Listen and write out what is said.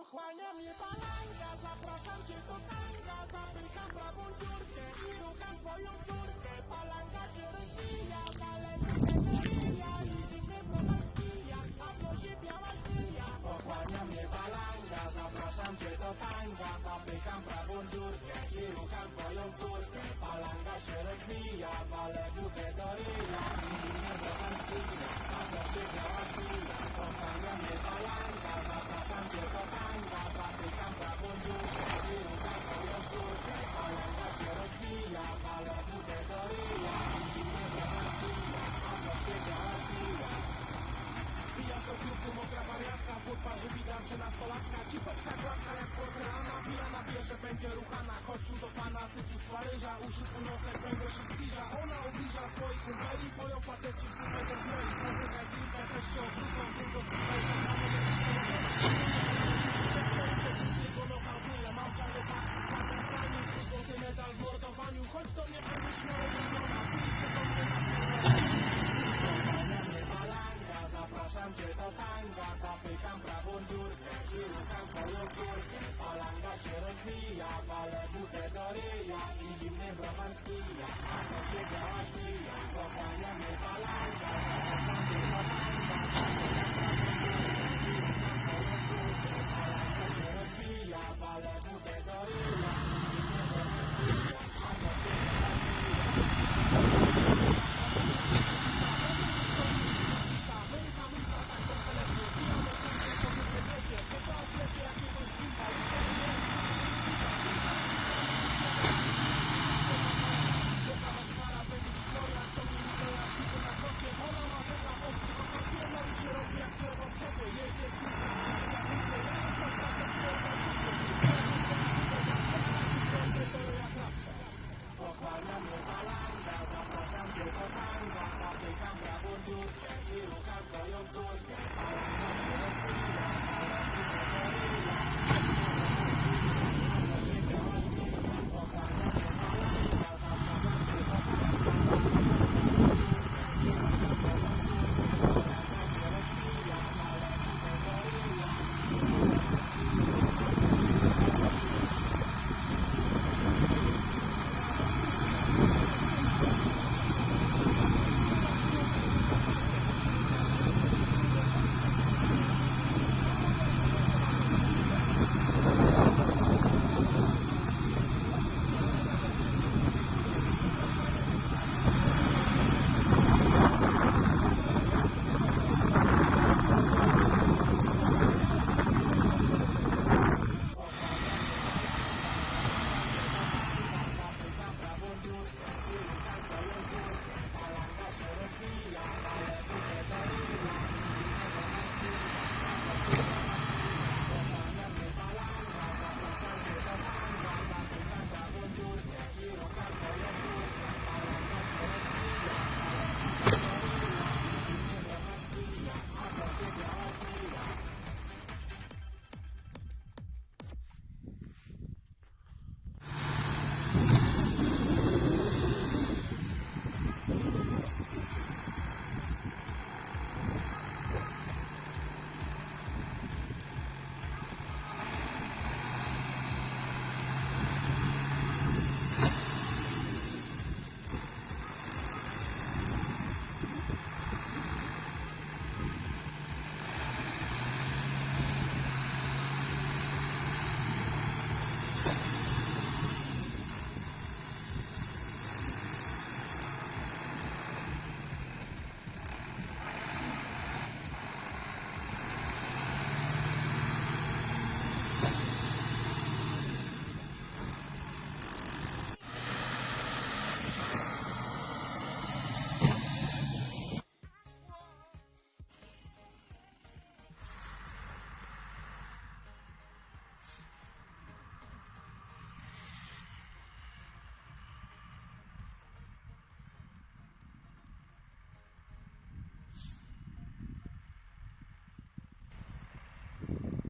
Pochłania mnie palanka, zapraszam cię do tanga. Zapycham prawą dziurkę i rucham twoją córkę. Palanka się rozwija, daleko teoria I zimny browar skija, a w nosie biała kija Pochłania mnie palanka, zapraszam cię do tanga. Zapycham prawą dziurkę i rucham twoją córkę. Palanka się rozwija, daleko teoria I zimny browar skija, a w nosie biała że nastolatka Cipeczka gładka jak porcelana Pijana bierze, będzie ruchana. Chodź do pana, cytu z Paryża Uszy półnosek, będę się zbliża. Ona ubliża swoich kumpeli Moją faceci w dupę też mieli. Poczekaj chwilkę, też cię Tylko do do cię Zapycham prawą dziurkę i rucham twoją córkę Palanga się rozwija, palę budę do ryja doing.